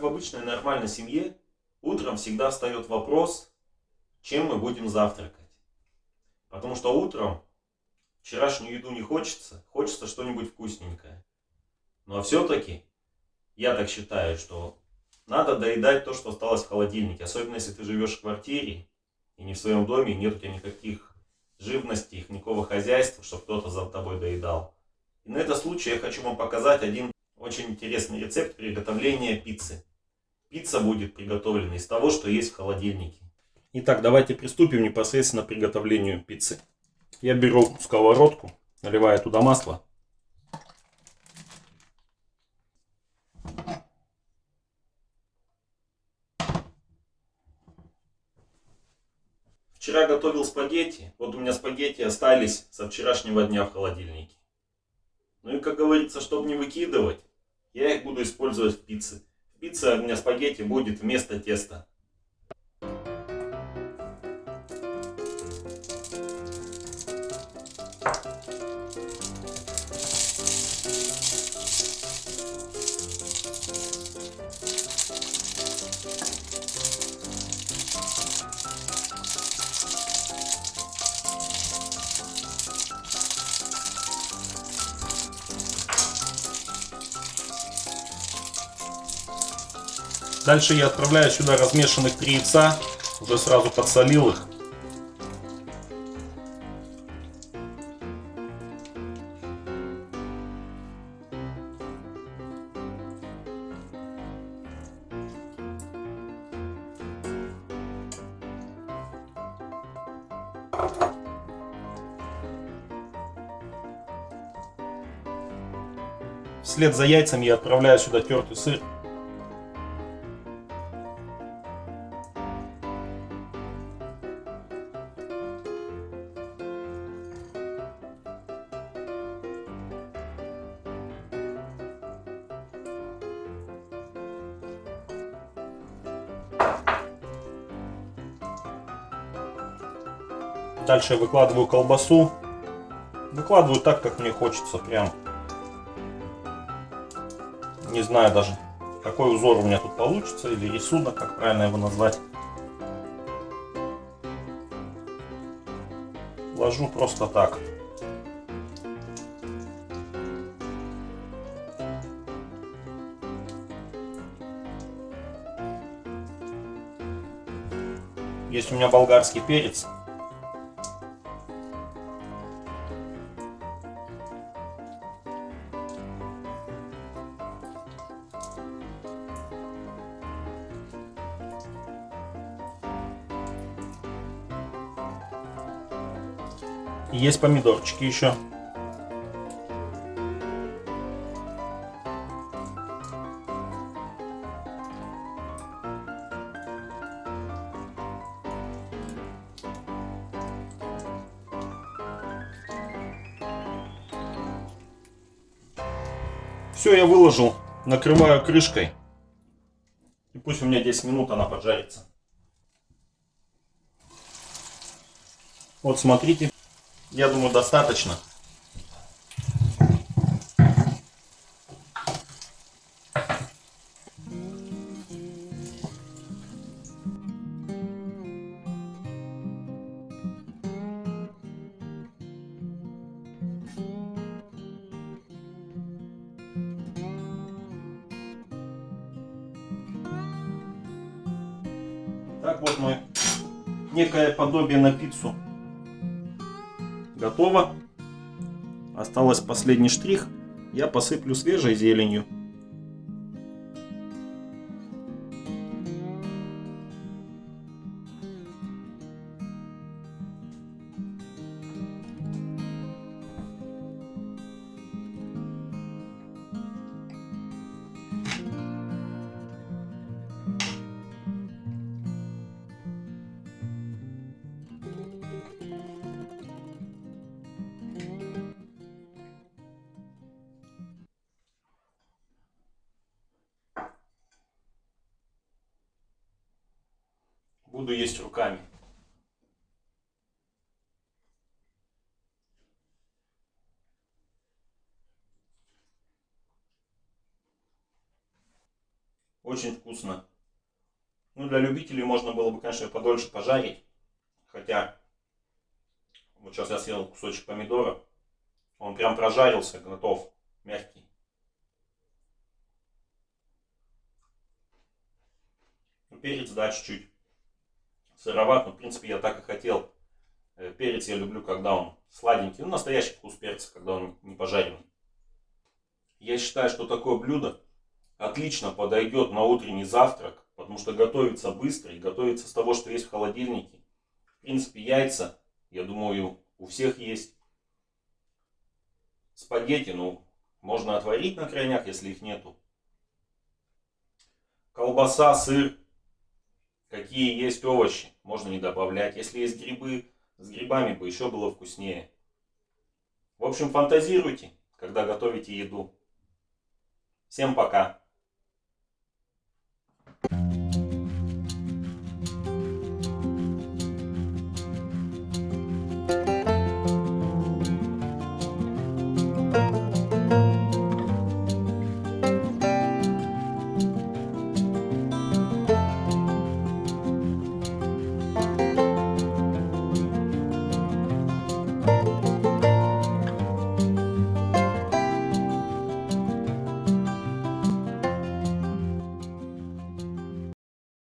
в обычной нормальной семье, утром всегда встает вопрос, чем мы будем завтракать. Потому что утром вчерашнюю еду не хочется, хочется что-нибудь вкусненькое. Но ну, а все-таки, я так считаю, что надо доедать то, что осталось в холодильнике. Особенно, если ты живешь в квартире и не в своем доме, нет у тебя никаких живностей, никакого хозяйства, чтобы кто-то за тобой доедал. И на этот случай я хочу вам показать один очень интересный рецепт приготовления пиццы. Пицца будет приготовлена из того, что есть в холодильнике. Итак, давайте приступим непосредственно к приготовлению пиццы. Я беру сковородку, наливаю туда масло. Вчера готовил спагетти. Вот у меня спагетти остались со вчерашнего дня в холодильнике. Ну и как говорится, чтобы не выкидывать, я их буду использовать в пицце. В пицце у меня спагетти будет вместо теста. Дальше я отправляю сюда размешанных три яйца. Уже сразу подсолил их. Вслед за яйцами я отправляю сюда тертый сыр. Дальше я выкладываю колбасу. Выкладываю так, как мне хочется. Прям. Не знаю даже, какой узор у меня тут получится. Или рисунок, как правильно его назвать. Ложу просто так. Есть у меня болгарский перец. Есть помидорчики еще. Все, я выложил, накрываю крышкой. И пусть у меня 10 минут она поджарится. Вот смотрите. Я думаю, достаточно. Так вот мы некое подобие на пиццу готово. Осталось последний штрих. Я посыплю свежей зеленью. Буду есть руками. Очень вкусно. Ну, для любителей можно было бы, конечно, подольше пожарить. Хотя, вот сейчас я съел кусочек помидора. Он прям прожарился, готов, мягкий. Ну, перец, да, чуть-чуть сыроват, но, в принципе, я так и хотел. Э, перец я люблю, когда он сладенький. Ну, настоящий вкус перца, когда он не пожаренный. Я считаю, что такое блюдо отлично подойдет на утренний завтрак, потому что готовится быстро и готовится с того, что есть в холодильнике. В принципе, яйца, я думаю, у всех есть. Спагетти, ну, можно отварить на крайняк, если их нету. Колбаса, сыр, какие есть овощи, можно не добавлять. Если есть грибы, с грибами бы еще было вкуснее. В общем, фантазируйте, когда готовите еду. Всем пока!